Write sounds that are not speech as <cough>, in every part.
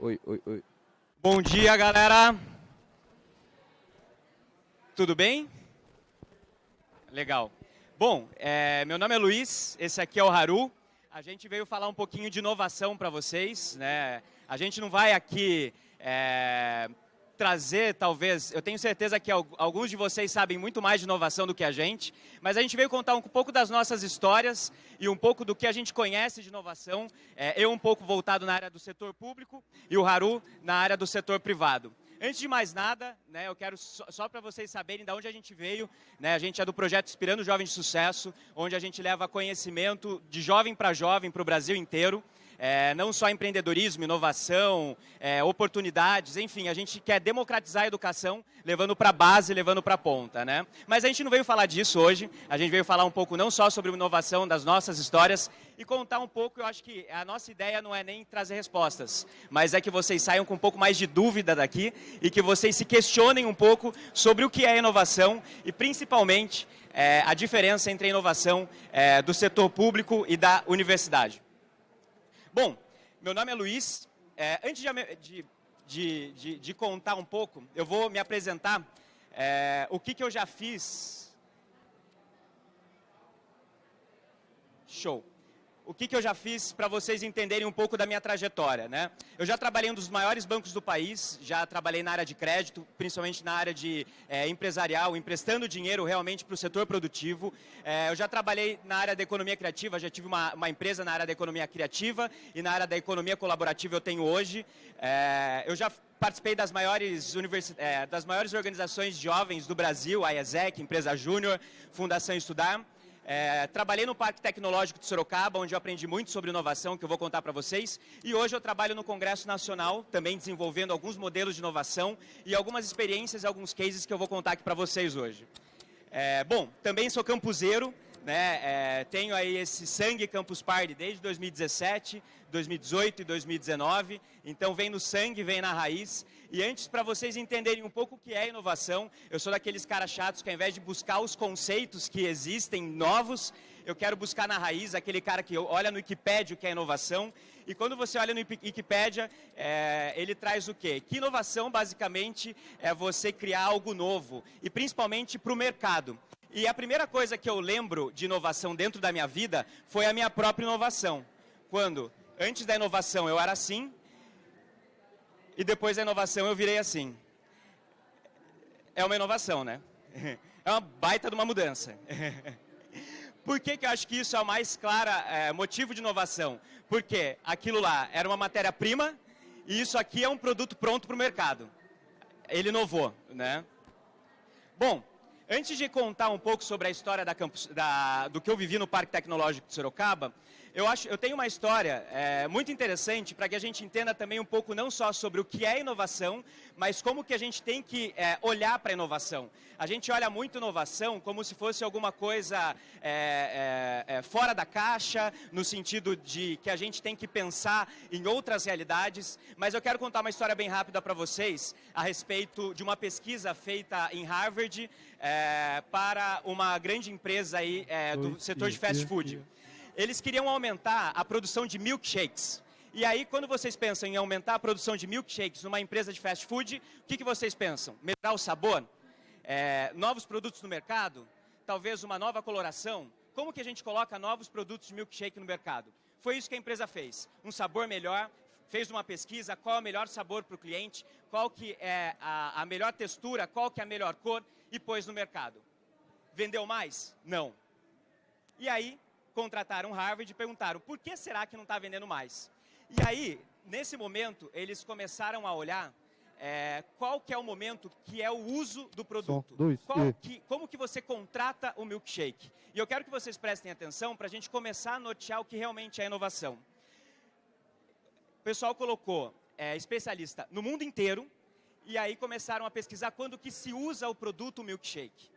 Oi, oi, oi. Bom dia, galera. Tudo bem? Legal. Bom, é, meu nome é Luiz, esse aqui é o Haru. A gente veio falar um pouquinho de inovação para vocês. Né? A gente não vai aqui é, trazer, talvez, eu tenho certeza que alguns de vocês sabem muito mais de inovação do que a gente, mas a gente veio contar um pouco das nossas histórias e um pouco do que a gente conhece de inovação. É, eu um pouco voltado na área do setor público e o Haru na área do setor privado. Antes de mais nada, né, eu quero só, só para vocês saberem de onde a gente veio. Né, a gente é do projeto Inspirando Jovens de Sucesso, onde a gente leva conhecimento de jovem para jovem para o Brasil inteiro é, não só empreendedorismo, inovação, é, oportunidades, enfim, a gente quer democratizar a educação, levando para a base, levando para a ponta, né? Mas a gente não veio falar disso hoje, a gente veio falar um pouco não só sobre inovação, das nossas histórias, e contar um pouco, eu acho que a nossa ideia não é nem trazer respostas, mas é que vocês saiam com um pouco mais de dúvida daqui e que vocês se questionem um pouco sobre o que é inovação e principalmente é, a diferença entre a inovação é, do setor público e da universidade. Bom, meu nome é Luiz. É, antes de, de, de, de, contar um pouco, eu vou me apresentar é, o que, que eu já fiz. Show o que, que eu já fiz para vocês entenderem um pouco da minha trajetória. Né? Eu já trabalhei em um dos maiores bancos do país, já trabalhei na área de crédito, principalmente na área de é, empresarial, emprestando dinheiro realmente para o setor produtivo. É, eu já trabalhei na área da economia criativa, já tive uma, uma, empresa na área da economia criativa e na área da economia colaborativa eu tenho hoje. É, eu já participei das maiores, universi das maiores organizações de jovens do Brasil, a IESEC, Empresa Júnior, Fundação Estudar. É, trabalhei no Parque Tecnológico de Sorocaba, onde eu aprendi muito sobre inovação, que eu vou contar para vocês. E hoje eu trabalho no Congresso Nacional, também desenvolvendo alguns modelos de inovação e algumas experiências, alguns cases que eu vou contar aqui para vocês hoje. É, bom, também sou campuseiro, né, é, tenho aí esse sangue Campus Party desde 2017, 2018 e 2019, então vem no sangue, vem na raiz. E antes, para vocês entenderem um pouco o que é inovação, eu sou daqueles caras chatos que ao invés de buscar os conceitos que existem novos, eu quero buscar na raiz aquele cara que olha no Wikipedia o que é inovação. E quando você olha no Wikipedia, é, ele traz o quê? Que inovação, basicamente, é você criar algo novo, e principalmente para o mercado. E a primeira coisa que eu lembro de inovação dentro da minha vida foi a minha própria inovação. Quando, antes da inovação, eu era assim, e depois da inovação eu virei assim. É uma inovação, né? <laughs> É uma baita de uma mudança. <laughs> Por que, que eu acho que isso é o mais claro é, motivo de inovação? Porque aquilo lá era uma matéria-prima e isso aqui é um produto pronto para o mercado. Ele inovou, né? Bom, antes de contar um pouco sobre a história da campus, da, do que eu vivi no Parque Tecnológico de Sorocaba, eu, acho, eu tenho uma história é, muito interessante para que a gente entenda também um pouco não só sobre o que é inovação, mas como que a gente tem que é, olhar para a inovação. A gente olha muito inovação como se fosse alguma coisa é, é, é, fora da caixa, no sentido de que a gente tem que pensar em outras realidades, mas eu quero contar uma história bem rápida para vocês a respeito de uma pesquisa feita em Harvard é, para uma grande empresa aí, do setor de fast food eles queriam aumentar a produção de milkshakes. E aí, quando vocês pensam em aumentar a produção de milkshakes numa empresa de fast food, o que, que vocês pensam? Melhorar o sabor? É, novos produtos no mercado? Talvez uma nova coloração? Como que a gente coloca novos produtos de milkshake no mercado? Foi isso que a empresa fez. Um sabor melhor, fez uma pesquisa, qual é o melhor sabor para o cliente, qual que é a, a melhor textura, qual que é a melhor cor e pôs no mercado. Vendeu mais? Não. E aí, contrataram Harvard e perguntaram por que será que não está vendendo mais? E aí, nesse momento, eles começaram a olhar é, qual que é o momento que é o uso do produto. Dois, que, como que você contrata o milkshake? E eu quero que vocês prestem atenção para a gente começar a notear o que realmente é inovação. O pessoal colocou é, especialista no mundo inteiro e aí começaram a pesquisar quando que se usa o produto milkshake.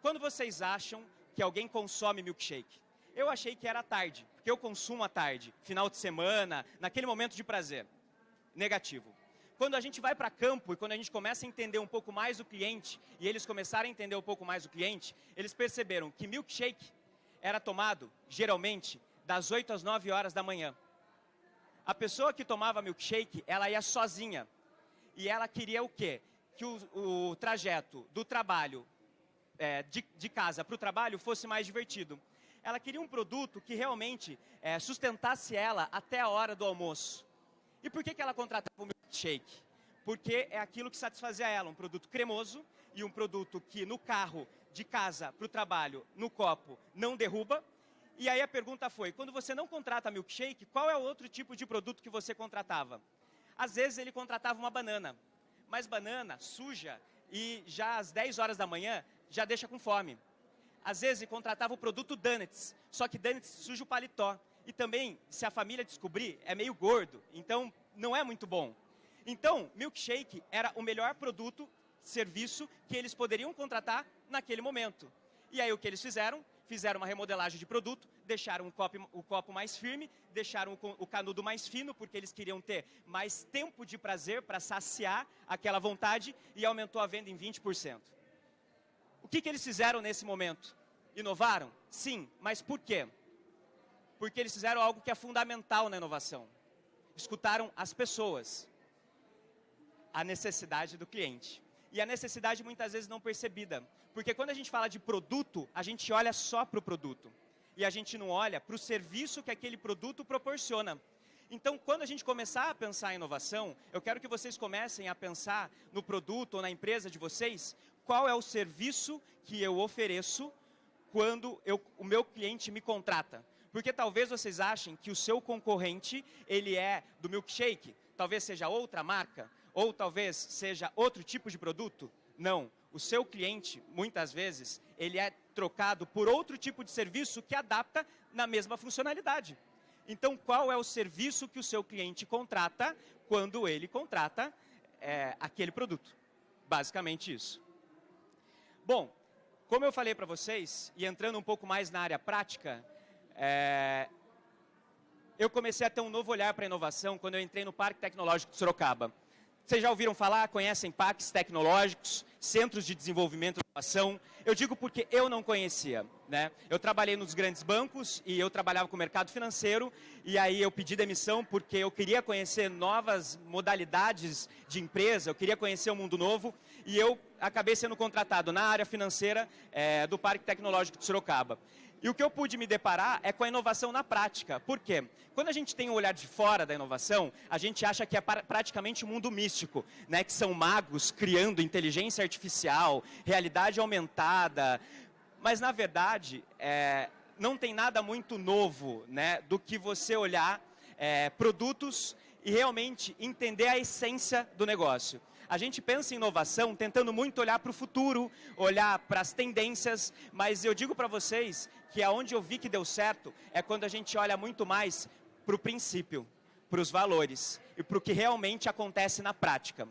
Quando vocês acham que alguém consome milkshake? Eu achei que era tarde, porque eu consumo à tarde, final de semana, naquele momento de prazer. Negativo. Quando a gente vai para campo e quando a gente começa a entender um pouco mais o cliente, e eles começaram a entender um pouco mais o cliente, eles perceberam que milkshake era tomado, geralmente, das 8 às 9 horas da manhã. A pessoa que tomava milkshake, ela ia sozinha. E ela queria o quê? Que o, o trajeto do trabalho, é, de, de, casa para o trabalho, fosse mais divertido. Ela queria um produto que realmente é, sustentasse ela até a hora do almoço. E por que, que ela contratava o milkshake? Porque é aquilo que satisfazia ela, um produto cremoso e um produto que no carro, de casa para o trabalho, no copo, não derruba, e aí a pergunta foi, quando você não contrata milkshake, qual é o outro tipo de produto que você contratava? Às vezes ele contratava uma banana, mas banana suja e já às 10 horas da manhã já deixa com fome. Às vezes contratava o produto donuts, só que donuts suja o paletó. E também, se a família descobrir, é meio gordo, então não é muito bom. Então, milkshake era o melhor produto, serviço que eles poderiam contratar naquele momento. E aí o que eles fizeram? fizeram uma remodelagem de produto, deixaram o copo, o copo mais firme, deixaram o canudo mais fino, porque eles queriam ter mais tempo de prazer para saciar aquela vontade e aumentou a venda em 20%. O que, que eles fizeram nesse momento? Inovaram? Sim, mas por quê? Porque eles fizeram algo que é fundamental na inovação. Escutaram as pessoas, a necessidade do cliente e a necessidade muitas vezes não percebida. Porque quando a gente fala de produto, a gente olha só para o produto. E a gente não olha para o serviço que aquele produto proporciona. Então, quando a gente começar a pensar em inovação, eu quero que vocês comecem a pensar no produto ou na empresa de vocês, qual é o serviço que eu ofereço quando eu, o meu cliente me contrata. Porque talvez vocês achem que o seu concorrente, ele é do milkshake, talvez seja outra marca, ou talvez seja outro tipo de produto? Não. O seu cliente, muitas vezes, ele é trocado por outro tipo de serviço que adapta na mesma funcionalidade. Então, qual é o serviço que o seu cliente contrata quando ele contrata é, aquele produto? Basicamente isso. Bom, como eu falei para vocês, e entrando um pouco mais na área prática, é, eu comecei a ter um novo olhar para a inovação quando eu entrei no Parque Tecnológico de Sorocaba. Vocês já ouviram falar, conhecem parques tecnológicos, centros de desenvolvimento e inovação? Eu digo porque eu não conhecia. Né? Eu trabalhei nos grandes bancos e eu trabalhava com o mercado financeiro e aí eu pedi demissão porque eu queria conhecer novas modalidades de empresa, eu queria conhecer o um mundo novo e eu acabei sendo contratado na área financeira é, do Parque Tecnológico de Sorocaba. E o que eu pude me deparar é com a inovação na prática. Por quê? Quando a gente tem um olhar de fora da inovação, a gente acha que é praticamente um mundo místico, né? que são magos criando inteligência artificial, realidade aumentada. Mas, na verdade, é, não tem nada muito novo né? do que você olhar é, produtos e realmente entender a essência do negócio. A gente pensa em inovação tentando muito olhar para o futuro, olhar para as tendências, mas eu digo para vocês que aonde eu vi que deu certo é quando a gente olha muito mais para o princípio, para os valores e para o que realmente acontece na prática.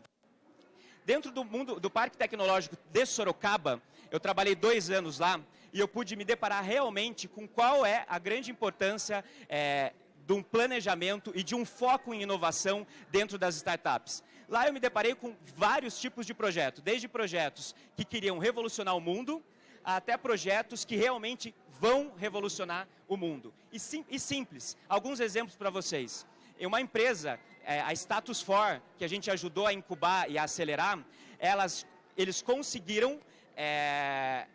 Dentro do mundo do Parque Tecnológico de Sorocaba, eu trabalhei dois anos lá e eu pude me deparar realmente com qual é a grande importância é, de um planejamento e de um foco em inovação dentro das startups. Lá eu me deparei com vários tipos de projetos, desde projetos que queriam revolucionar o mundo, até projetos que realmente vão revolucionar o mundo. E, sim, e simples, alguns exemplos para vocês. Uma empresa, é, a Status For, que a gente ajudou a incubar e a acelerar, elas, eles conseguiram é,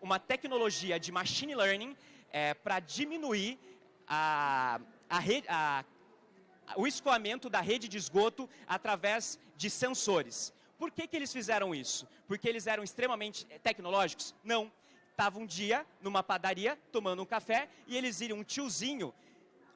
uma tecnologia de machine learning é, para diminuir a, a, a o escoamento da rede de esgoto através de sensores. Por que, que eles fizeram isso? Porque eles eram extremamente tecnológicos? Não. Estava um dia numa padaria tomando um café e eles viram um tiozinho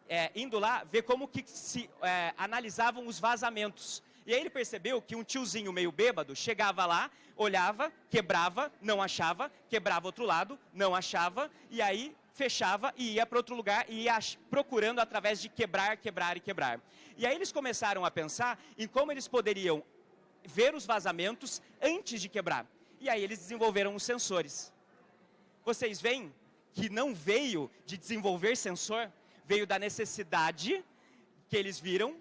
é, indo lá ver como que se é, analisavam os vazamentos. E aí ele percebeu que um tiozinho meio bêbado chegava lá, olhava, quebrava, não achava, quebrava outro lado, não achava, e aí fechava e ia para outro lugar e ia procurando através de quebrar, quebrar e quebrar. E aí eles começaram a pensar em como eles poderiam ver os vazamentos antes de quebrar. E aí eles desenvolveram os sensores. Vocês veem que não veio de desenvolver sensor, veio da necessidade que eles viram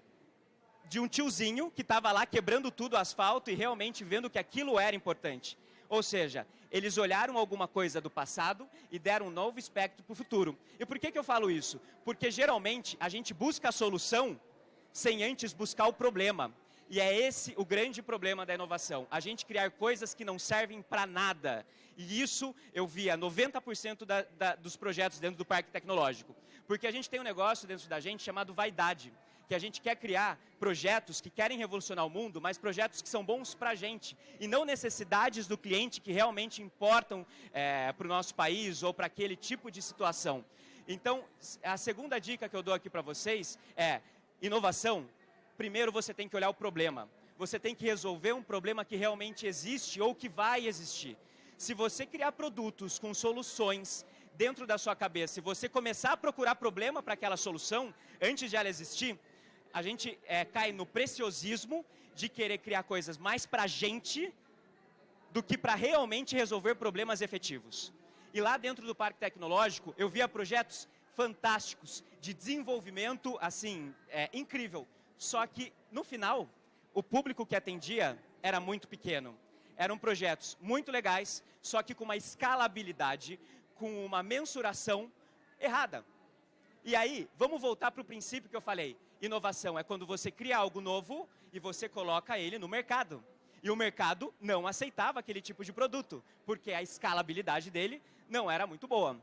de um tiozinho que estava lá quebrando tudo o asfalto e realmente vendo que aquilo era importante. Ou seja, eles olharam alguma coisa do passado e deram um novo espectro para o futuro. E por que, que eu falo isso? Porque geralmente a gente busca a solução sem antes buscar o problema. E é esse o grande problema da inovação. A gente criar coisas que não servem para nada. E isso eu via 90% da, da, dos projetos dentro do parque tecnológico. Porque a gente tem um negócio dentro da gente chamado vaidade. Que a gente quer criar projetos que querem revolucionar o mundo, mas projetos que são bons para a gente. E não necessidades do cliente que realmente importam é, para o nosso país ou para aquele tipo de situação. Então, a segunda dica que eu dou aqui para vocês é inovação primeiro você tem que olhar o problema. Você tem que resolver um problema que realmente existe ou que vai existir. Se você criar produtos com soluções dentro da sua cabeça, se você começar a procurar problema para aquela solução, antes de ela existir, a gente é, cai no preciosismo de querer criar coisas mais para a gente do que para realmente resolver problemas efetivos. E lá dentro do Parque Tecnológico, eu via projetos fantásticos de desenvolvimento, assim, é, incrível. Só que, no final, o público que atendia era muito pequeno. Eram projetos muito legais, só que com uma escalabilidade, com uma mensuração errada. E aí, vamos voltar para o princípio que eu falei. Inovação é quando você cria algo novo e você coloca ele no mercado. E o mercado não aceitava aquele tipo de produto, porque a escalabilidade dele não era muito boa.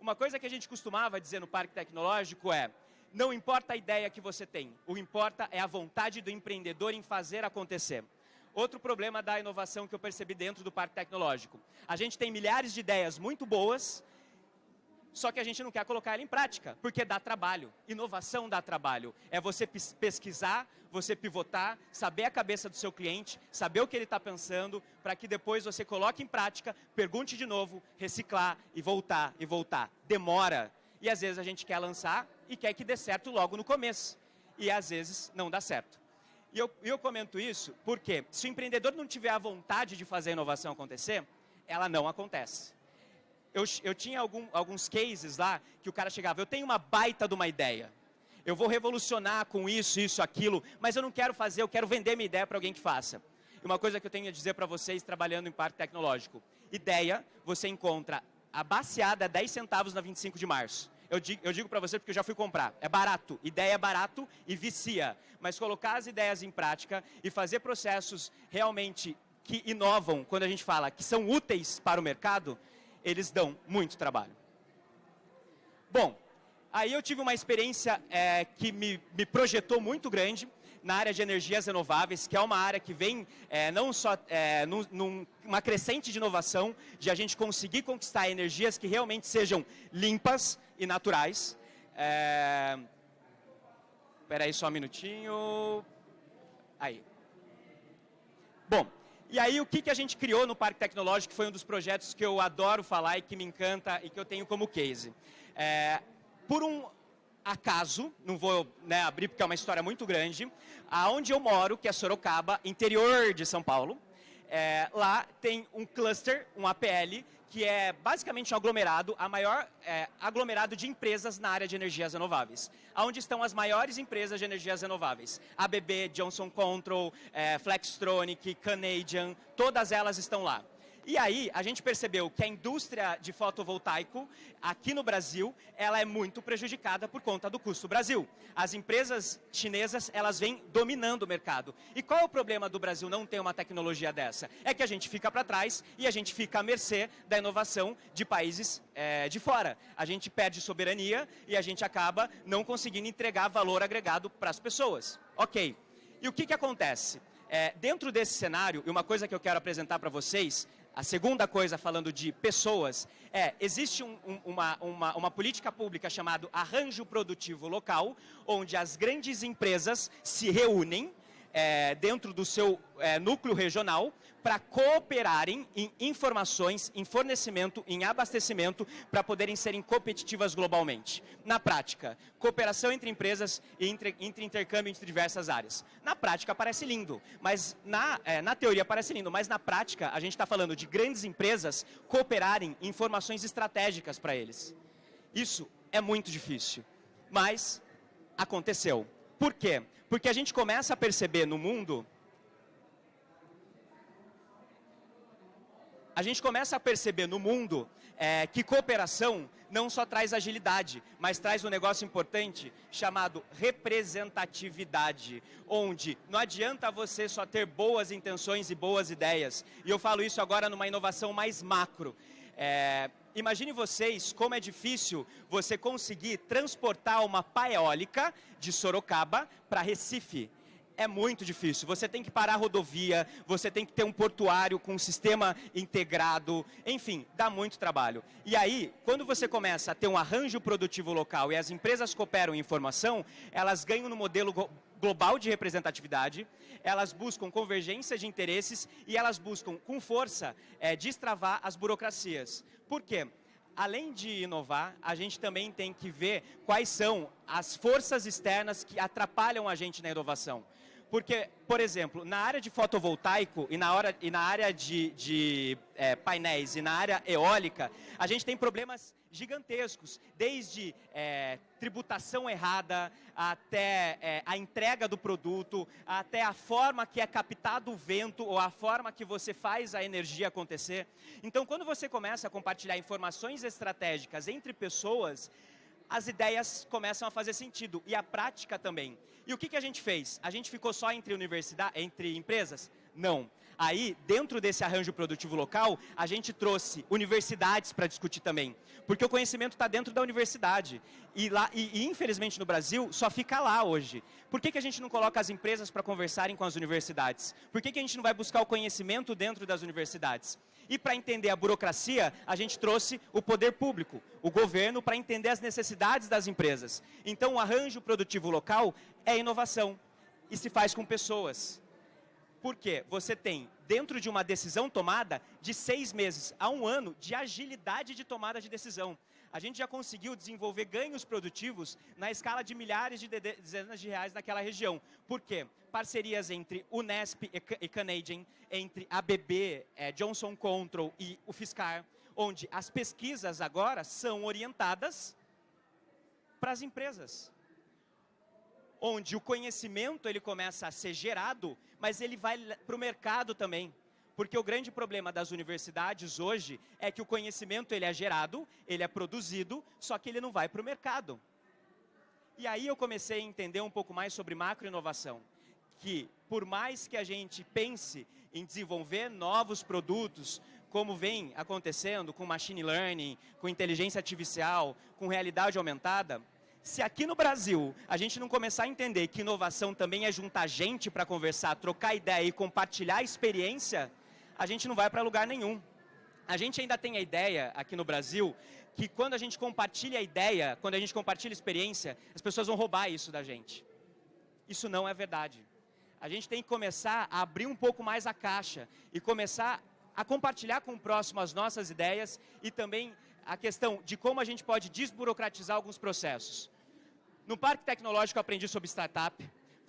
Uma coisa que a gente costumava dizer no parque tecnológico é, não importa a ideia que você tem, o importa é a vontade do empreendedor em fazer acontecer. Outro problema da inovação que eu percebi dentro do parque tecnológico. A gente tem milhares de ideias muito boas, só que a gente não quer colocar ela em prática, porque dá trabalho. Inovação dá trabalho. É você pesquisar, você pivotar, saber a cabeça do seu cliente, saber o que ele está pensando, para que depois você coloque em prática, pergunte de novo, reciclar e voltar e voltar. Demora. E às vezes a gente quer lançar e quer que dê certo logo no começo. E às vezes não dá certo. E eu, eu comento isso porque se o empreendedor não tiver a vontade de fazer a inovação acontecer, ela não acontece. Eu, eu tinha algum, alguns cases lá que o cara chegava, eu tenho uma baita de uma ideia. Eu vou revolucionar com isso, isso, aquilo, mas eu não quero fazer, eu quero vender minha ideia para alguém que faça. E uma coisa que eu tenho a dizer para vocês trabalhando em parque tecnológico. Ideia, você encontra a baseada 10 centavos na 25 de março eu digo, eu digo para você porque eu já fui comprar. É barato, ideia é barato e vicia. Mas colocar as ideias em prática e fazer processos realmente que inovam, quando a gente fala que são úteis para o mercado, eles dão muito trabalho. Bom, aí eu tive uma experiência é, que me, me projetou muito grande na área de energias renováveis, que é uma área que vem é, não só é, num, numa crescente de inovação, de a gente conseguir conquistar energias que realmente sejam limpas, e naturais. É... Espera aí só um minutinho. Aí. Bom, e aí o que, que a gente criou no Parque Tecnológico, que foi um dos projetos que eu adoro falar e que me encanta e que eu tenho como case. É, por um acaso, não vou né, abrir porque é uma história muito grande, aonde eu moro, que é Sorocaba, interior de São Paulo, é, lá tem um cluster, um APL, que é basicamente um aglomerado, a maior é, aglomerado de empresas na área de energias renováveis. Onde estão as maiores empresas de energias renováveis. ABB, Johnson Control, é, Flextronic, Canadian, todas elas estão lá. E aí, a gente percebeu que a indústria de fotovoltaico, aqui no Brasil, ela é muito prejudicada por conta do custo Brasil. As empresas chinesas, elas vêm dominando o mercado. E qual é o problema do Brasil não ter uma tecnologia dessa? É que a gente fica para trás e a gente fica à mercê da inovação de países é, de fora. A gente perde soberania e a gente acaba não conseguindo entregar valor agregado para as pessoas. Ok. E o que, que acontece? É, dentro desse cenário, e uma coisa que eu quero apresentar para vocês, a segunda coisa, falando de pessoas, é, existe um, um, uma, uma, uma política pública chamada arranjo produtivo local, onde as grandes empresas se reúnem é, dentro do seu é, núcleo regional para cooperarem em informações, em fornecimento, em abastecimento, para poderem serem competitivas globalmente. Na prática, cooperação entre empresas e entre, entre intercâmbio entre diversas áreas. Na prática parece lindo, mas na, é, na teoria parece lindo, mas na prática a gente está falando de grandes empresas cooperarem em informações estratégicas para eles. Isso é muito difícil, mas aconteceu. Por quê? Porque a gente começa a perceber no mundo a gente começa a perceber no mundo é, que cooperação não só traz agilidade, mas traz um negócio importante chamado representatividade, onde não adianta você só ter boas intenções e boas ideias. E eu falo isso agora numa inovação mais macro. É, imagine vocês como é difícil você conseguir transportar uma pá eólica de Sorocaba para Recife é muito difícil. Você tem que parar a rodovia, você tem que ter um portuário com um sistema integrado, enfim, dá muito trabalho. E aí, quando você começa a ter um arranjo produtivo local e as empresas cooperam em informação, elas ganham no modelo global de representatividade, elas buscam convergência de interesses e elas buscam, com força, é, destravar as burocracias. Por quê? além de inovar, a gente também tem que ver quais são as forças externas que atrapalham a gente na inovação. Porque, por exemplo, na área de fotovoltaico e na, hora, e na área de, de é, painéis e na área eólica, a gente tem problemas gigantescos, desde é, tributação errada, até é, a entrega do produto, até a forma que é captado o vento ou a forma que você faz a energia acontecer. Então, quando você começa a compartilhar informações estratégicas entre pessoas, as ideias começam a fazer sentido e a prática também. E o que, que a gente fez? A gente ficou só entre, universidade, entre empresas? Não. Aí, dentro desse arranjo produtivo local, a gente trouxe universidades para discutir também. Porque o conhecimento está dentro da universidade. E, lá, e, e, infelizmente, no Brasil, só fica lá hoje. Por que, que a gente não coloca as empresas para conversarem com as universidades? Por que, que a gente não vai buscar o conhecimento dentro das universidades? E para entender a burocracia, a gente trouxe o poder público, o governo, para entender as necessidades das empresas. Então, o arranjo produtivo local é inovação e se faz com pessoas. Por quê? Você tem, dentro de uma decisão tomada, de seis meses a um ano de agilidade de tomada de decisão a gente já conseguiu desenvolver ganhos produtivos na escala de milhares de dezenas de reais naquela região. Por quê? Parcerias entre Unesp e Canadian, entre ABB, é, Johnson Control e o Fiscar, onde as pesquisas agora são orientadas para as empresas. Onde o conhecimento ele começa a ser gerado, mas ele vai para o mercado também. Porque o grande problema das universidades hoje é que o conhecimento ele é gerado, ele é produzido, só que ele não vai para o mercado. E aí eu comecei a entender um pouco mais sobre macroinovação, que por mais que a gente pense em desenvolver novos produtos, como vem acontecendo com machine learning, com inteligência artificial, com realidade aumentada, se aqui no Brasil a gente não começar a entender que inovação também é juntar gente para conversar, trocar ideia e compartilhar experiência, a gente não vai para lugar nenhum. A gente ainda tem a ideia aqui no Brasil que quando a gente compartilha a ideia, quando a gente compartilha a experiência, as pessoas vão roubar isso da gente. Isso não é verdade. A gente tem que começar a abrir um pouco mais a caixa e começar a compartilhar com o próximo as nossas ideias e também a questão de como a gente pode desburocratizar alguns processos. No Parque Tecnológico aprendi sobre startup,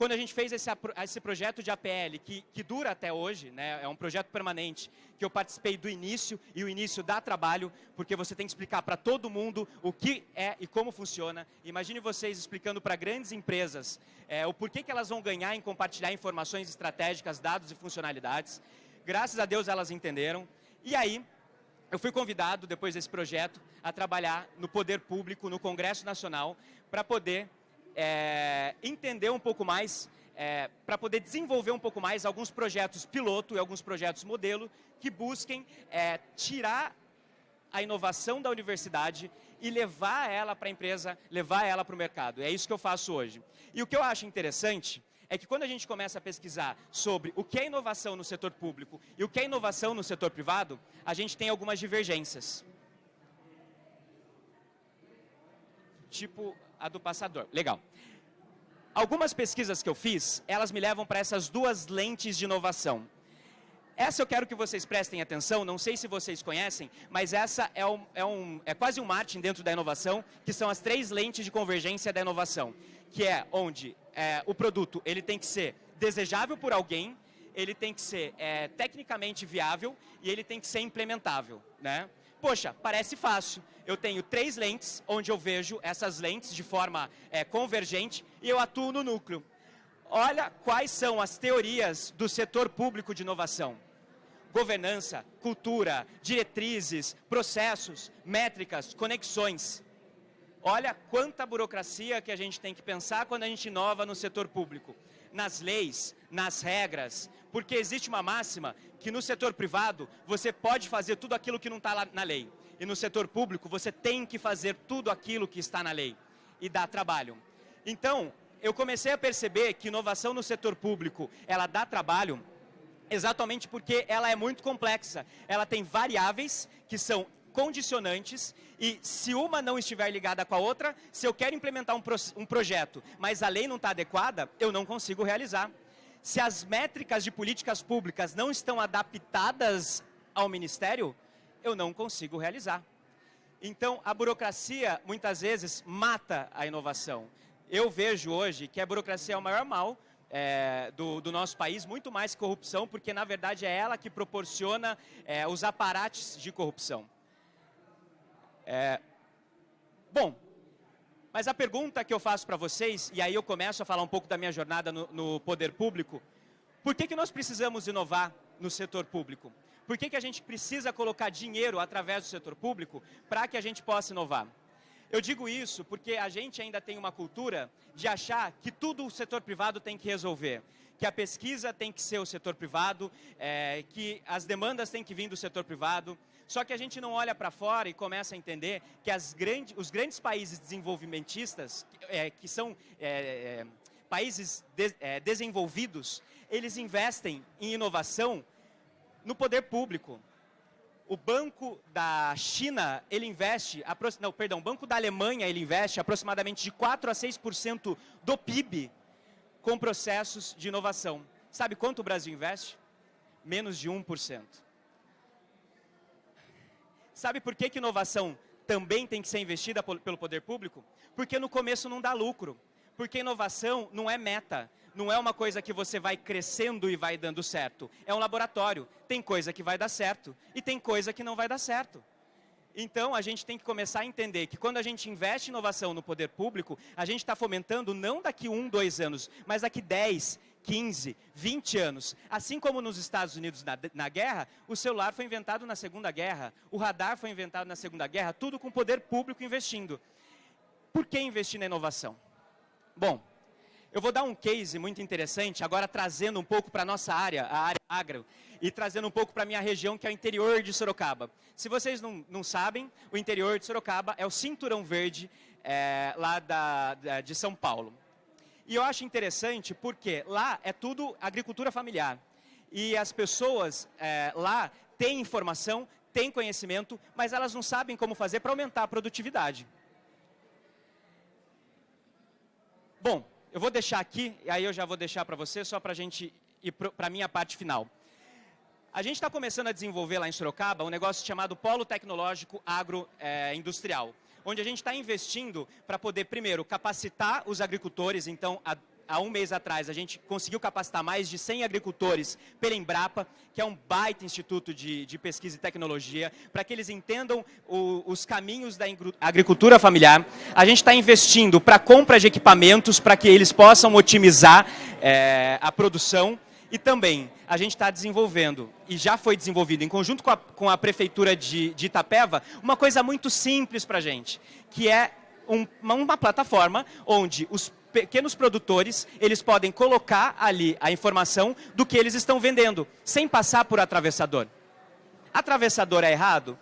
quando a gente fez esse, esse projeto de APL, que, que, dura até hoje, né, é um projeto permanente, que eu participei do início, e o início dá trabalho, porque você tem que explicar para todo mundo o que é e como funciona. Imagine vocês explicando para grandes empresas é, o porquê que elas vão ganhar em compartilhar informações estratégicas, dados e funcionalidades. Graças a Deus elas entenderam. E aí, eu fui convidado, depois desse projeto, a trabalhar no Poder Público, no Congresso Nacional, para poder é, entender um pouco mais, é, para poder desenvolver um pouco mais alguns projetos piloto e alguns projetos modelo que busquem é, tirar a inovação da universidade e levar ela para a empresa, levar ela para o mercado. É isso que eu faço hoje. E o que eu acho interessante é que quando a gente começa a pesquisar sobre o que é inovação no setor público e o que é inovação no setor privado, a gente tem algumas divergências. Tipo, a do passador. Legal. Algumas pesquisas que eu fiz, elas me levam para essas duas lentes de inovação. Essa eu quero que vocês prestem atenção, não sei se vocês conhecem, mas essa é, um, é, um, é quase um Martin dentro da inovação, que são as três lentes de convergência da inovação, que é onde é, o produto ele tem que ser desejável por alguém, ele tem que ser é, tecnicamente viável e ele tem que ser implementável. Né? Poxa, parece fácil. Eu tenho três lentes, onde eu vejo essas lentes de forma é, convergente e eu atuo no núcleo. Olha quais são as teorias do setor público de inovação. governança, cultura, diretrizes, processos, métricas, conexões. Olha quanta burocracia que a gente tem que pensar quando a gente inova no setor público. Nas leis, nas regras, porque existe uma máxima que no setor privado você pode fazer tudo aquilo que não está na lei. E no setor público você tem que fazer tudo aquilo que está na lei. E dá trabalho. Então, eu comecei a perceber que inovação no setor público, ela dá trabalho exatamente porque ela é muito complexa. Ela tem variáveis que são condicionantes e se uma não estiver ligada com a outra, se eu quero implementar um, pro, um projeto, mas a lei não está adequada, eu não consigo realizar. Se as métricas de políticas públicas não estão adaptadas ao Ministério, eu não consigo realizar. Então, a burocracia, muitas vezes, mata a inovação. Eu vejo hoje que a burocracia é o maior mal é, do, do, nosso país, muito mais corrupção, porque, na verdade, é ela que proporciona é, os aparates de corrupção. É... Bom, mas a pergunta que eu faço para vocês, e aí eu começo a falar um pouco da minha jornada no, no poder público, por que, que nós precisamos inovar no setor público? Por que, que a gente precisa colocar dinheiro através do setor público para que a gente possa inovar? Eu digo isso porque a gente ainda tem uma cultura de achar que tudo o setor privado tem que resolver. Que a pesquisa tem que ser o setor privado, é, que as demandas têm que vir do setor privado, só que a gente não olha para fora e começa a entender que grande, os grandes países desenvolvimentistas, é, que são é, é, países de, é, desenvolvidos, eles investem em inovação no poder público. O Banco da China, ele investe, não, perdão, o Banco da Alemanha, ele investe aproximadamente de 4 a 6% do PIB com processos de inovação. Sabe quanto o Brasil investe? Menos de 1%. Sabe por que, que inovação também tem que ser investida pelo poder público? Porque no começo não dá lucro. Porque inovação não é meta, não é uma coisa que você vai crescendo e vai dando certo. É um laboratório. Tem coisa que vai dar certo e tem coisa que não vai dar certo. Então, a gente tem que começar a entender que quando a gente investe inovação no poder público, a gente está fomentando não daqui um, dois anos, mas daqui 10, 15, 20 anos. Assim como nos Estados Unidos na, na, guerra, o celular foi inventado na Segunda Guerra, o radar foi inventado na Segunda Guerra, tudo com poder público investindo. Por que investir na inovação? Bom, eu vou dar um case muito interessante, agora trazendo um pouco para a nossa área, a área agro, e trazendo um pouco para a minha região, que é o interior de Sorocaba. Se vocês não, não sabem, o interior de Sorocaba é o cinturão verde é, lá da, de São Paulo. E eu acho interessante porque lá é tudo agricultura familiar. E as pessoas é, lá têm informação, têm conhecimento, mas elas não sabem como fazer para aumentar a produtividade. Bom, eu vou deixar aqui, e aí eu já vou deixar para você, só para a gente ir para a minha parte final. A gente está começando a desenvolver lá em Sorocaba um negócio chamado Polo Tecnológico Agroindustrial. É, onde a gente está investindo para poder, primeiro, capacitar os agricultores. Então, há, um mês atrás, a gente conseguiu capacitar mais de 100 agricultores pela Embrapa, que é um baita instituto de, de pesquisa e tecnologia, para que eles entendam o, os caminhos da agricultura familiar. A gente está investindo para compra de equipamentos, para que eles possam otimizar é, a produção e também a gente está desenvolvendo, e já foi desenvolvido em conjunto com a, com a Prefeitura de, de, Itapeva, uma coisa muito simples para a gente, que é um, uma, uma plataforma onde os pequenos produtores, eles podem colocar ali a informação do que eles estão vendendo, sem passar por atravessador. Atravessador é errado?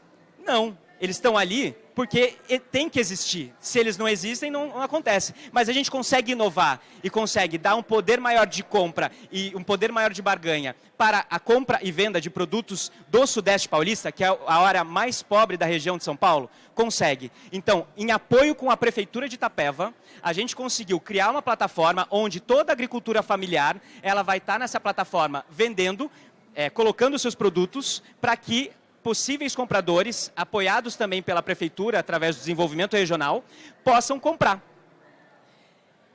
Não. Eles estão ali porque tem que existir. Se eles não existem, não, não, acontece. Mas a gente consegue inovar e consegue dar um poder maior de compra e um poder maior de barganha para a compra e venda de produtos do Sudeste Paulista, que é a área mais pobre da região de São Paulo, consegue. Então, em apoio com a Prefeitura de Itapeva, a gente conseguiu criar uma plataforma onde toda a agricultura familiar, ela vai estar nessa plataforma vendendo, é, colocando seus produtos para que possíveis compradores, apoiados também pela prefeitura através do desenvolvimento regional, possam comprar.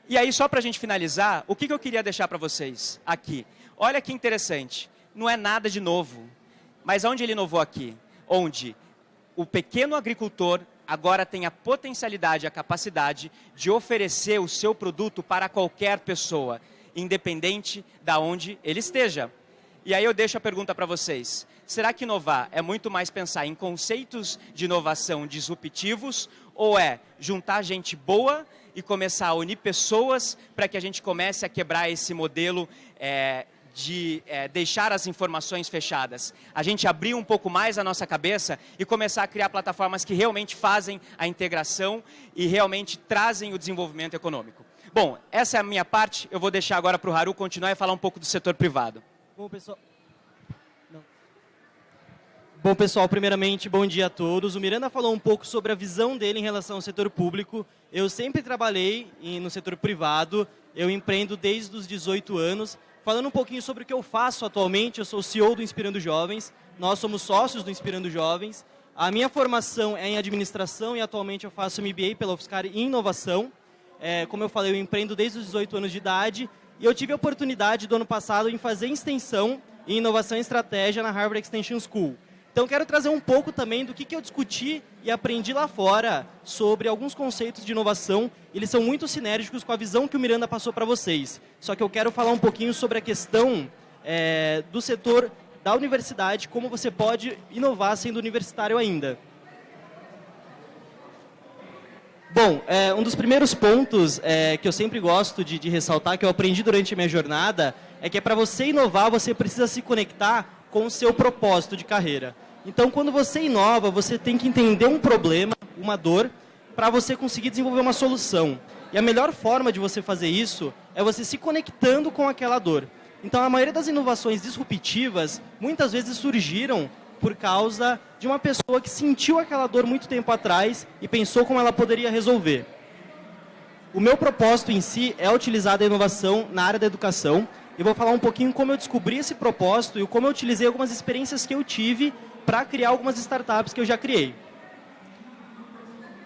E aí, só para a gente finalizar, o que, que eu queria deixar para vocês aqui? Olha que interessante, não é nada de novo, mas onde ele inovou aqui? Onde o pequeno agricultor agora tem a potencialidade, a capacidade de oferecer o seu produto para qualquer pessoa, independente da onde ele esteja. E aí eu deixo a pergunta para vocês. Será que inovar é muito mais pensar em conceitos de inovação disruptivos ou é juntar gente boa e começar a unir pessoas para que a gente comece a quebrar esse modelo é, de é, deixar as informações fechadas. A gente abrir um pouco mais a nossa cabeça e começar a criar plataformas que realmente fazem a integração e realmente trazem o desenvolvimento econômico. Bom, essa é a minha parte. Eu vou deixar agora para o Haru continuar e falar um pouco do setor privado. Bom, pessoal. Bom, pessoal, primeiramente, bom dia a todos. O Miranda falou um pouco sobre a visão dele em relação ao setor público. Eu sempre trabalhei no setor privado, eu empreendo desde os 18 anos. Falando um pouquinho sobre o que eu faço atualmente, eu sou CEO do Inspirando Jovens, nós somos sócios do Inspirando Jovens. A minha formação é em administração e atualmente eu faço MBA pela UFSCar em inovação. É, como eu falei, eu empreendo desde os 18 anos de idade e eu tive a oportunidade do ano passado em fazer extensão em inovação e estratégia na Harvard Extension School. Então, quero trazer um pouco também do que, que eu discuti e aprendi lá fora sobre alguns conceitos de inovação. Eles são muito sinérgicos com a visão que o Miranda passou para vocês. Só que eu quero falar um pouquinho sobre a questão é, do setor da universidade, como você pode inovar sendo universitário ainda. Bom, é, um dos primeiros pontos é, que eu sempre gosto de, de, ressaltar, que eu aprendi durante a minha jornada, é que é para você inovar, você precisa se conectar com o seu propósito de carreira. Então, quando você inova, você tem que entender um problema, uma dor, para você conseguir desenvolver uma solução. E a melhor forma de você fazer isso é você se conectando com aquela dor. Então, a maioria das inovações disruptivas, muitas vezes surgiram por causa de uma pessoa que sentiu aquela dor muito tempo atrás e pensou como ela poderia resolver. O meu propósito em si é utilizar a inovação na área da educação. E vou falar um pouquinho como eu descobri esse propósito e como eu utilizei algumas experiências que eu tive para criar algumas startups que eu já criei.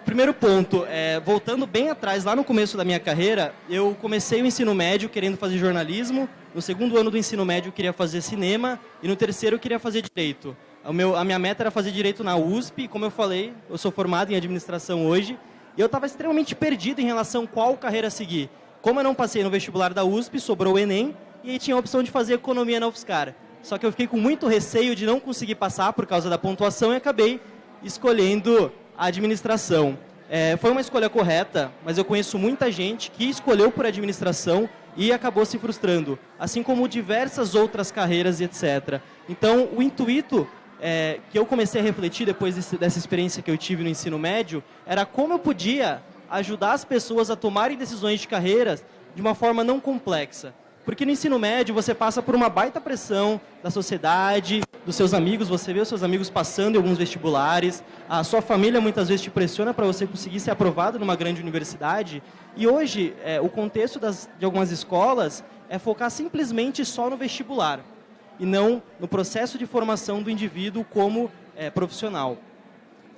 Primeiro ponto, é, voltando bem atrás, lá no começo da minha carreira, eu comecei o ensino médio querendo fazer jornalismo, no segundo ano do ensino médio eu queria fazer cinema e no terceiro eu queria fazer direito. Meu, a minha meta era fazer direito na USP, como eu falei, eu sou formado em administração hoje, e eu estava extremamente perdido em relação a qual carreira seguir. Como eu não passei no vestibular da USP, sobrou o Enem, e aí tinha a opção de fazer economia na UFSCar. Só que eu fiquei com muito receio de não conseguir passar por causa da pontuação e acabei escolhendo a administração. É, foi uma escolha correta, mas eu conheço muita gente que escolheu por administração e acabou se frustrando, assim como diversas outras carreiras e etc. Então, o intuito é, que eu comecei a refletir depois desse, dessa experiência que eu tive no ensino médio era como eu podia ajudar as pessoas a tomarem decisões de carreiras de uma forma não complexa. Porque no ensino médio você passa por uma baita pressão da sociedade, dos seus amigos, você vê os seus amigos passando em alguns vestibulares, a sua família muitas vezes te pressiona para você conseguir ser aprovado numa grande universidade. E hoje, é, o contexto das, de algumas escolas é focar simplesmente só no vestibular e não no processo de formação do indivíduo como é, profissional.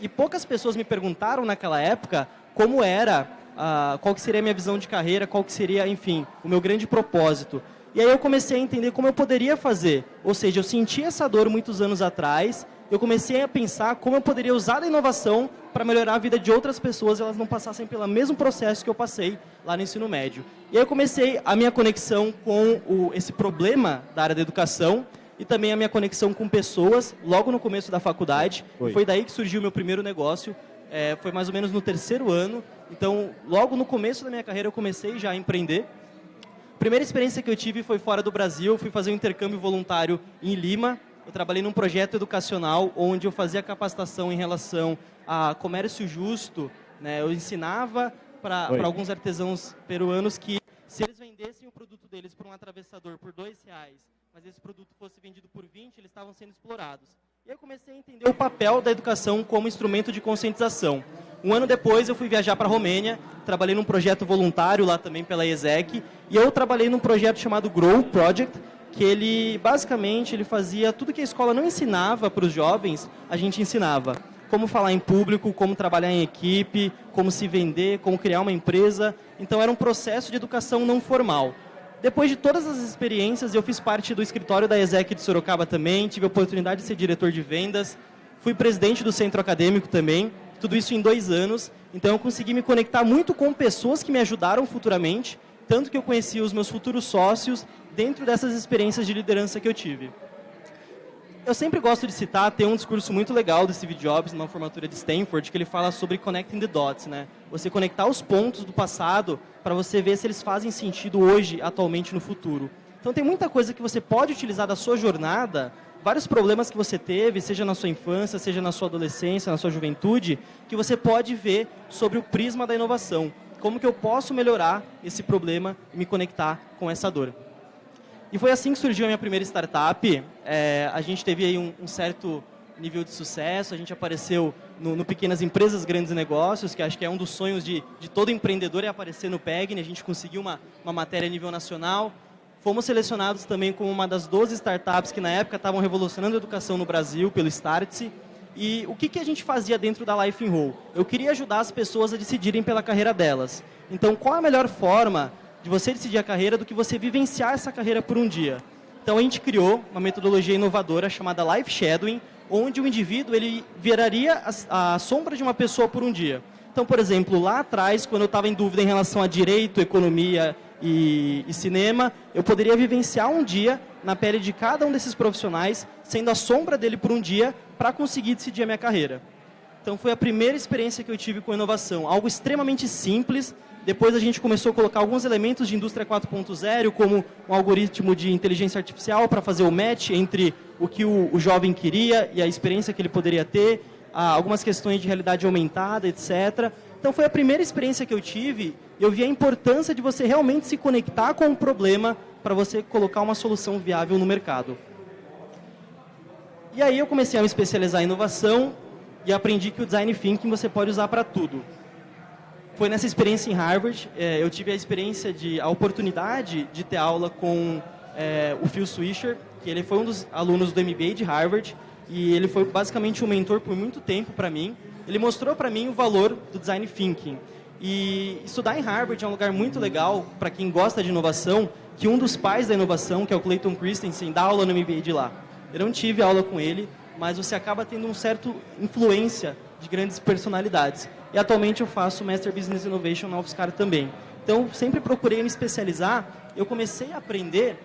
E poucas pessoas me perguntaram naquela época como era, ah, qual que seria a minha visão de carreira, qual que seria, enfim, o meu grande propósito. E aí eu comecei a entender como eu poderia fazer. Ou seja, eu senti essa dor muitos anos atrás, eu comecei a pensar como eu poderia usar a inovação para melhorar a vida de outras pessoas e elas não passassem pelo mesmo processo que eu passei lá no ensino médio. E aí eu comecei a minha conexão com o, esse problema da área da educação e também a minha conexão com pessoas logo no começo da faculdade. Foi daí que surgiu o meu primeiro negócio. É, foi mais ou menos no terceiro ano. Então, logo no começo da minha carreira, eu comecei já a empreender. A primeira experiência que eu tive foi fora do Brasil. Fui fazer um intercâmbio voluntário em Lima. Eu trabalhei num projeto educacional onde eu fazia capacitação em relação a comércio justo. Né? Eu ensinava para alguns artesãos peruanos que se eles vendessem o produto deles para um atravessador por dois reais, mas esse produto fosse vendido por 20, eles estavam sendo explorados. E eu comecei a entender o papel da educação como instrumento de conscientização. Um ano depois, eu fui viajar para a Romênia, trabalhei num projeto voluntário lá também pela ESEC, e eu trabalhei num projeto chamado Grow Project, que ele, basicamente, ele fazia tudo que a escola não ensinava para os jovens, a gente ensinava como falar em público, como trabalhar em equipe, como se vender, como criar uma empresa. Então era um processo de educação não formal. Depois de todas as experiências, eu fiz parte do escritório da ESEC de Sorocaba também, tive a oportunidade de ser diretor de vendas, fui presidente do centro acadêmico também, tudo isso em dois anos. Então eu consegui me conectar muito com pessoas que me ajudaram futuramente, tanto que eu conheci os meus futuros sócios dentro dessas experiências de liderança que eu tive. Eu sempre gosto de citar, tem um discurso muito legal do Steve Jobs numa formatura de Stanford, que ele fala sobre connecting the dots, né? Você conectar os pontos do passado para você ver se eles fazem sentido hoje, atualmente, no futuro. Então tem muita coisa que você pode utilizar da sua jornada, vários problemas que você teve, seja na sua infância, seja na sua adolescência, na sua juventude, que você pode ver sobre o prisma da inovação. Como que eu posso melhorar esse problema e me conectar com essa dor. E foi assim que surgiu a minha primeira startup. É, a gente teve aí um, um, certo nível de sucesso, a gente apareceu no, no, Pequenas Empresas, Grandes Negócios, que acho que é um dos sonhos de, de todo empreendedor é aparecer no PEGN. A gente conseguiu uma, uma matéria a nível nacional. Fomos selecionados também como uma das 12 startups que na época estavam revolucionando a educação no Brasil, pelo Startse. E o que, que a gente fazia dentro da Life in Roll? Eu queria ajudar as pessoas a decidirem pela carreira delas. Então, qual a melhor forma de você decidir a carreira do que você vivenciar essa carreira por um dia. Então a gente criou uma metodologia inovadora chamada Life Shadowing, onde o indivíduo ele viraria a, a sombra de uma pessoa por um dia. Então, por exemplo, lá atrás, quando eu estava em dúvida em relação a direito, economia e, e, cinema, eu poderia vivenciar um dia na pele de cada um desses profissionais, sendo a sombra dele por um dia, para conseguir decidir a minha carreira. Então, foi a primeira experiência que eu tive com inovação. Algo extremamente simples, depois a gente começou a colocar alguns elementos de indústria 4.0, como um algoritmo de inteligência artificial para fazer o match entre o que o, o, jovem queria e a experiência que ele poderia ter, algumas questões de realidade aumentada, etc. Então foi a primeira experiência que eu tive e eu vi a importância de você realmente se conectar com o problema para você colocar uma solução viável no mercado. E aí eu comecei a me especializar em inovação e aprendi que o design thinking você pode usar para tudo foi nessa experiência em Harvard, é, eu tive a experiência de, a oportunidade de ter aula com é, o Phil Swisher, que ele foi um dos alunos do MBA de Harvard, e ele foi basicamente um mentor por muito tempo para mim. Ele mostrou para mim o valor do design thinking. E estudar em Harvard é um lugar muito legal para quem gosta de inovação, que um dos pais da inovação, que é o Clayton Christensen, dá aula no MBA de lá. Eu não tive aula com ele, mas você acaba tendo um certo influência de grandes personalidades. E atualmente eu faço Master Business Innovation na UFSCar também. Então, sempre procurei me especializar. Eu comecei a aprender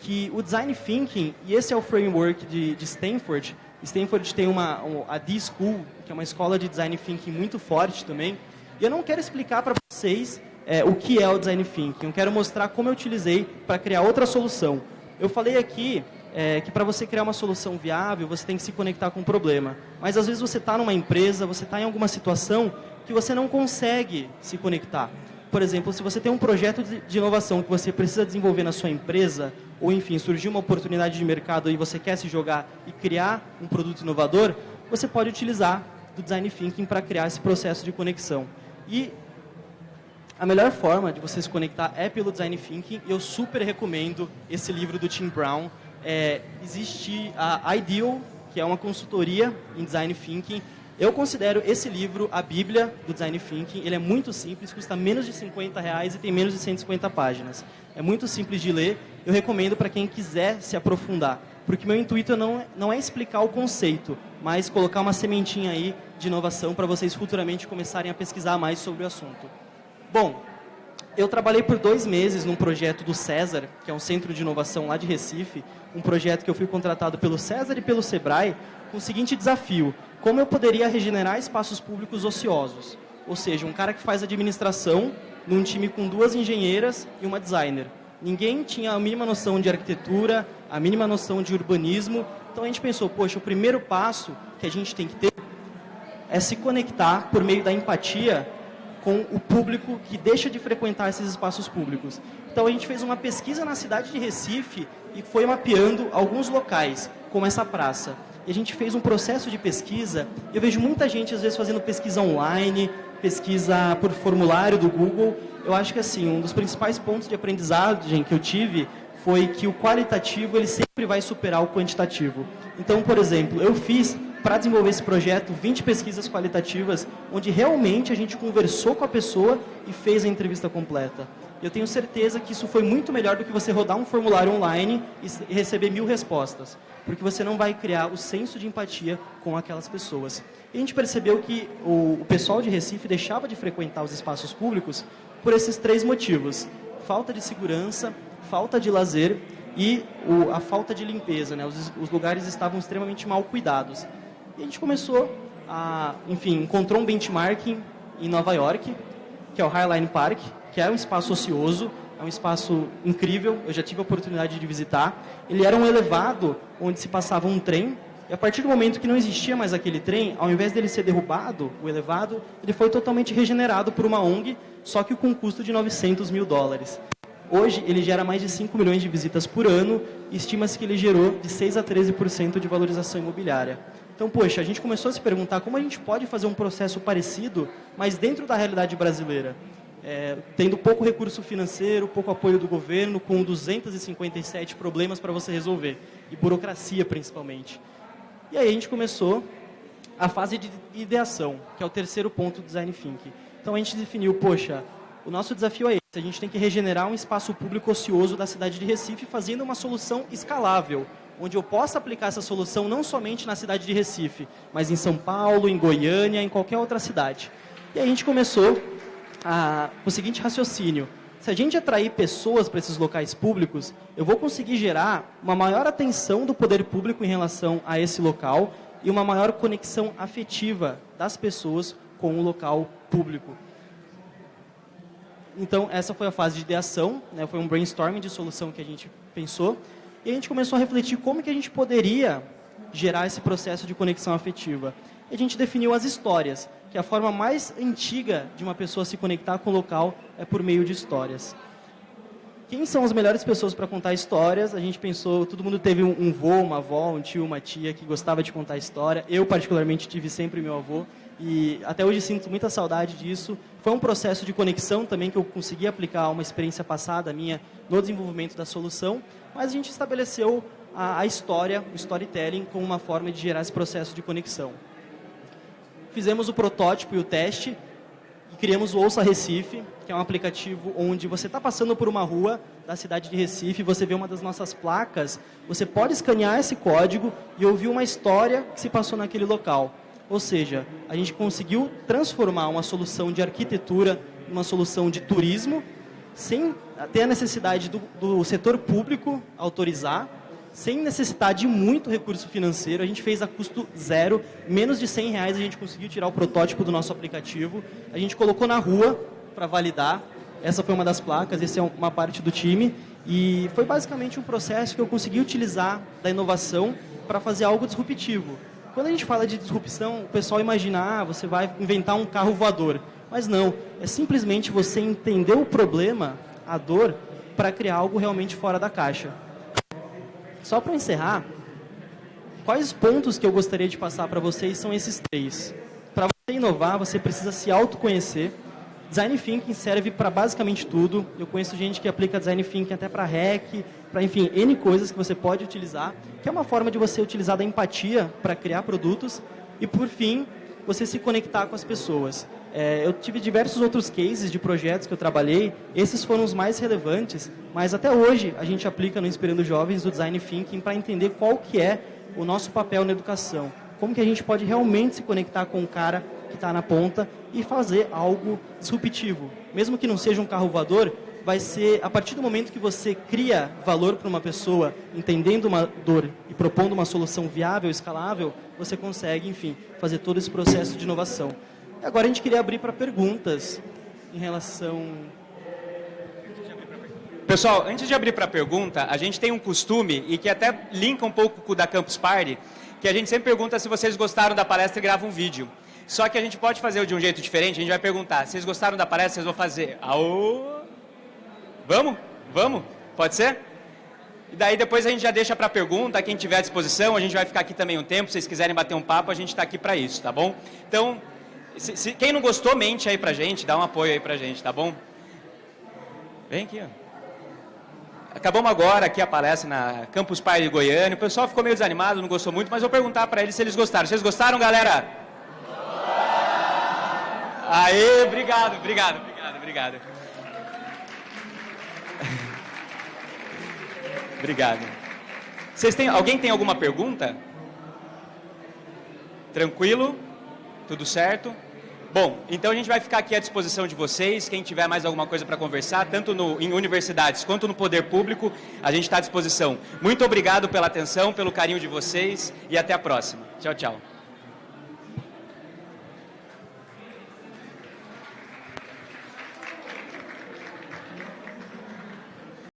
que o Design Thinking, e esse é o framework de, de Stanford, Stanford tem uma, a D-School, que é uma escola de Design Thinking muito forte também. E eu não quero explicar para vocês é, o que é o Design Thinking. Eu quero mostrar como eu utilizei para criar outra solução. Eu falei aqui é, que para você criar uma solução viável, você tem que se conectar com o problema. Mas às vezes você está numa empresa, você está em alguma situação que você não consegue se conectar. Por exemplo, se você tem um projeto de inovação que você precisa desenvolver na sua empresa, ou enfim, surgiu uma oportunidade de mercado e você quer se jogar e criar um produto inovador, você pode utilizar do Design Thinking para criar esse processo de conexão. E a melhor forma de você se conectar é pelo Design Thinking. Eu super recomendo esse livro do Tim Brown. É, existe a Ideal, que é uma consultoria em Design Thinking, eu considero esse livro a bíblia do Design Thinking. Ele é muito simples, custa menos de 50 reais e tem menos de 150 páginas. É muito simples de ler. Eu recomendo para quem quiser se aprofundar. Porque meu intuito não não é explicar o conceito, mas colocar uma sementinha aí de inovação para vocês futuramente começarem a pesquisar mais sobre o assunto. Bom, eu trabalhei por dois meses num projeto do César, que é um centro de inovação lá de Recife, um projeto que eu fui contratado pelo César e pelo Sebrae, com o seguinte desafio, como eu poderia regenerar espaços públicos ociosos? Ou seja, um cara que faz administração num time com duas engenheiras e uma designer. Ninguém tinha a mínima noção de arquitetura, a mínima noção de urbanismo. Então a gente pensou, poxa, o primeiro passo que a gente tem que ter é se conectar por meio da empatia com o público que deixa de frequentar esses espaços públicos. Então a gente fez uma pesquisa na cidade de Recife e foi mapeando alguns locais, como essa praça e a gente fez um processo de pesquisa. Eu vejo muita gente, às vezes, fazendo pesquisa online, pesquisa por formulário do Google. Eu acho que, assim, um dos principais pontos de aprendizagem que eu tive foi que o qualitativo ele sempre vai superar o quantitativo. Então, por exemplo, eu fiz para desenvolver esse projeto 20 pesquisas qualitativas, onde realmente a gente conversou com a pessoa e fez a entrevista completa. Eu tenho certeza que isso foi muito melhor do que você rodar um formulário online e receber mil respostas porque você não vai criar o senso de empatia com aquelas pessoas. E a gente percebeu que o, o pessoal de Recife deixava de frequentar os espaços públicos por esses três motivos. Falta de segurança, falta de lazer e o, a falta de limpeza, né? Os, os, lugares estavam extremamente mal cuidados. E a gente começou a, enfim, encontrou um benchmarking em Nova York, que é o Highline Park, que é um espaço ocioso, é um espaço incrível, eu já tive a oportunidade de visitar. Ele era um elevado onde se passava um trem, e a partir do momento que não existia mais aquele trem, ao invés dele ser derrubado, o elevado, ele foi totalmente regenerado por uma ONG, só que com um custo de 900 mil dólares. Hoje, ele gera mais de 5 milhões de visitas por ano e estima-se que ele gerou de 6 a 13% de valorização imobiliária. Então, poxa, a gente começou a se perguntar como a gente pode fazer um processo parecido, mas dentro da realidade brasileira. É, tendo pouco recurso financeiro, pouco apoio do governo, com 257 problemas para você resolver, e burocracia principalmente. E aí a gente começou a fase de ideação, que é o terceiro ponto do Design Thinking. Então a gente definiu, poxa, o nosso desafio é esse, a gente tem que regenerar um espaço público ocioso da cidade de Recife, fazendo uma solução escalável, onde eu possa aplicar essa solução não somente na cidade de Recife, mas em São Paulo, em Goiânia, em qualquer outra cidade. E aí a gente começou a, o seguinte raciocínio. Se a gente atrair pessoas para esses locais públicos, eu vou conseguir gerar uma maior atenção do poder público em relação a esse local e uma maior conexão afetiva das pessoas com o local público. Então, essa foi a fase de ideação, né? foi um brainstorming de solução que a gente pensou. E a gente começou a refletir como que a gente poderia gerar esse processo de conexão afetiva. E a gente definiu as histórias, que a forma mais antiga de uma pessoa se conectar com o local é por meio de histórias. Quem são as melhores pessoas para contar histórias? A gente pensou, todo mundo teve um, um vô, uma avó, um tio, uma tia que gostava de contar história. Eu, particularmente, tive sempre meu avô e até hoje sinto muita saudade disso. Foi um processo de conexão também que eu consegui aplicar uma experiência passada minha no desenvolvimento da solução, mas a gente estabeleceu a, a história, o storytelling, como uma forma de gerar esse processo de conexão. Fizemos o protótipo e o teste e criamos o Ouça Recife, que é um aplicativo onde você está passando por uma rua da cidade de Recife, você vê uma das nossas placas, você pode escanear esse código e ouvir uma história que se passou naquele local. Ou seja, a gente conseguiu transformar uma solução de arquitetura em uma solução de turismo sem ter a necessidade do, do setor público autorizar, sem necessitar de muito recurso financeiro. A gente fez a custo zero, menos de 100 reais a gente conseguiu tirar o protótipo do nosso aplicativo. A gente colocou na rua para validar. Essa foi uma das placas, essa é uma parte do time. E foi basicamente um processo que eu consegui utilizar da inovação para fazer algo disruptivo. Quando a gente fala de disrupção, o pessoal imagina, ah, você vai inventar um carro voador. Mas não, é simplesmente você entender o problema, a dor, para criar algo realmente fora da caixa. Só para encerrar, quais pontos que eu gostaria de passar para vocês são esses três. Para você inovar, você precisa se autoconhecer. Design Thinking serve para basicamente tudo. Eu conheço gente que aplica Design Thinking até para hack, para, enfim, N coisas que você pode utilizar, que é uma forma de você utilizar da empatia para criar produtos. E, por fim, você se conectar com as pessoas. É, eu tive diversos outros cases de projetos que eu trabalhei, esses foram os mais relevantes, mas até hoje a gente aplica no Inspirando Jovens o Design Thinking para entender qual que é o nosso papel na educação. Como que a gente pode realmente se conectar com o cara que está na ponta e fazer algo disruptivo. Mesmo que não seja um carro voador, vai ser a partir do momento que você cria valor para uma pessoa, entendendo uma dor e propondo uma solução viável, escalável, você consegue, enfim, fazer todo esse processo de inovação. Agora a gente queria abrir para perguntas em relação. Pessoal, antes de abrir para pergunta, a gente tem um costume, e que até linka um pouco com o da Campus Party, que a gente sempre pergunta se vocês gostaram da palestra e grava um vídeo. Só que a gente pode fazer de um jeito diferente, a gente vai perguntar, vocês gostaram da palestra, vocês vão fazer, aô, vamos? Vamos? Pode ser? E daí depois a gente já deixa para pergunta, quem tiver à disposição, a gente vai ficar aqui também um tempo, se vocês quiserem bater um papo, a gente está aqui para isso, tá bom? Então, se, se, quem não gostou, mente aí pra gente, dá um apoio aí pra gente, tá bom? Vem aqui, ó. Acabamos agora aqui a palestra na Campus Pai de Goiânia. O pessoal ficou meio desanimado, não gostou muito, mas eu vou perguntar para eles se eles gostaram. Vocês gostaram, galera? Aê, obrigado, obrigado, obrigado, obrigado. <laughs> obrigado. Vocês têm, alguém tem alguma pergunta? Tranquilo? Tudo certo? Bom, então a gente vai ficar aqui à disposição de vocês. Quem tiver mais alguma coisa para conversar, tanto no, em universidades quanto no poder público, a gente está à disposição. Muito obrigado pela atenção, pelo carinho de vocês e até a próxima. Tchau, tchau.